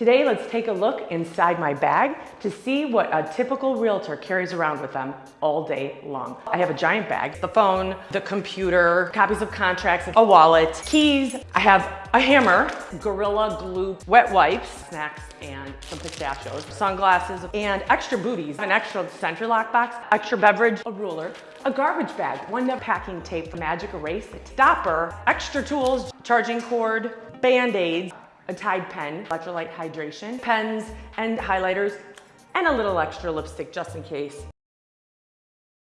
Today, let's take a look inside my bag to see what a typical realtor carries around with them all day long. I have a giant bag, the phone, the computer, copies of contracts, a wallet, keys. I have a hammer, Gorilla Glue, wet wipes, snacks, and some pistachios, sunglasses, and extra booties, an extra SentriLock box, extra beverage, a ruler, a garbage bag, one packing tape, magic erase, stopper, extra tools, charging cord, band-aids, a Tide pen, electrolyte hydration, pens and highlighters, and a little extra lipstick just in case.